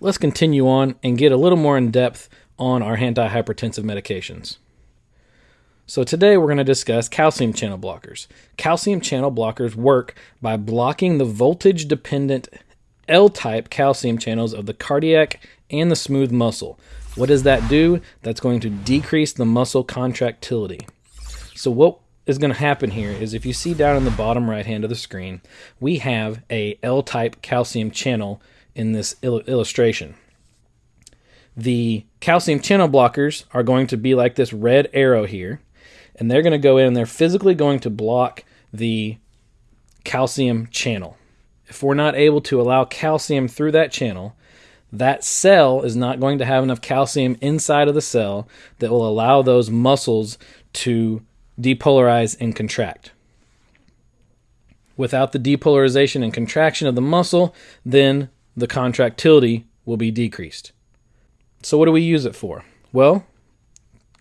let's continue on and get a little more in depth on our antihypertensive medications. So today we're going to discuss calcium channel blockers. Calcium channel blockers work by blocking the voltage dependent L-type calcium channels of the cardiac and the smooth muscle. What does that do? That's going to decrease the muscle contractility. So what is going to happen here is if you see down in the bottom right hand of the screen, we have a L-type calcium channel in this il illustration. The calcium channel blockers are going to be like this red arrow here, and they're going to go in and they're physically going to block the calcium channel. If we're not able to allow calcium through that channel, that cell is not going to have enough calcium inside of the cell that will allow those muscles to depolarize and contract. Without the depolarization and contraction of the muscle, then the contractility will be decreased. So, what do we use it for? Well,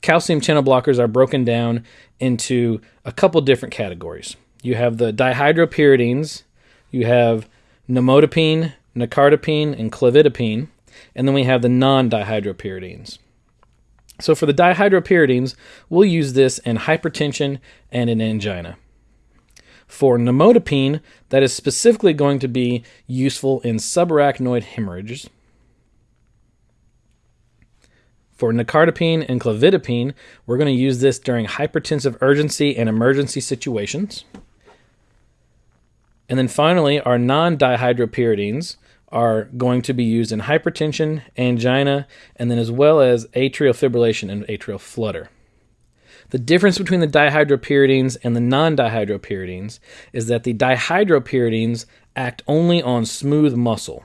calcium channel blockers are broken down into a couple different categories. You have the dihydropyridines, you have nimodipine, nicardipine, and clevidipine, and then we have the non dihydropyridines. So for the dihydropyridines, we'll use this in hypertension and in angina. For nimodipine, that is specifically going to be useful in subarachnoid hemorrhages. For nicardipine and clevidipine, we're going to use this during hypertensive urgency and emergency situations. And then finally, our non dihydropyridines are going to be used in hypertension, angina, and then as well as atrial fibrillation and atrial flutter. The difference between the dihydropyridines and the non dihydropyridines is that the dihydropyridines act only on smooth muscle.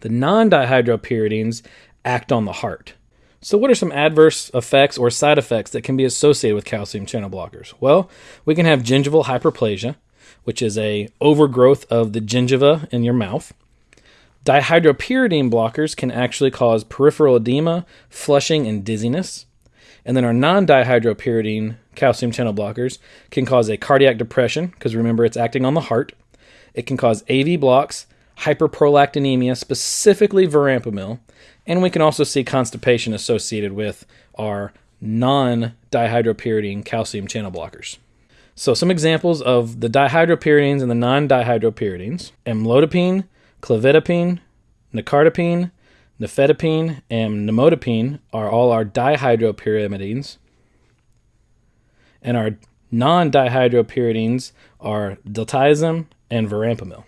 The non dihydropyridines act on the heart. So, what are some adverse effects or side effects that can be associated with calcium channel blockers? Well, we can have gingival hyperplasia, which is a overgrowth of the gingiva in your mouth. Dihydropyridine blockers can actually cause peripheral edema, flushing, and dizziness. And then our non dihydropyridine calcium channel blockers can cause a cardiac depression, because remember it's acting on the heart. It can cause AV blocks, hyperprolactinemia, specifically verapamil, and we can also see constipation associated with our non dihydropyridine calcium channel blockers. So some examples of the dihydropyridines and the non-dihydropyridines: amlodipine, clevidipine, nicardipine, nifedipine, and nimodipine are all our dihydropyrimidines. And our non-dihydropyridines are diltiazem and verapamil.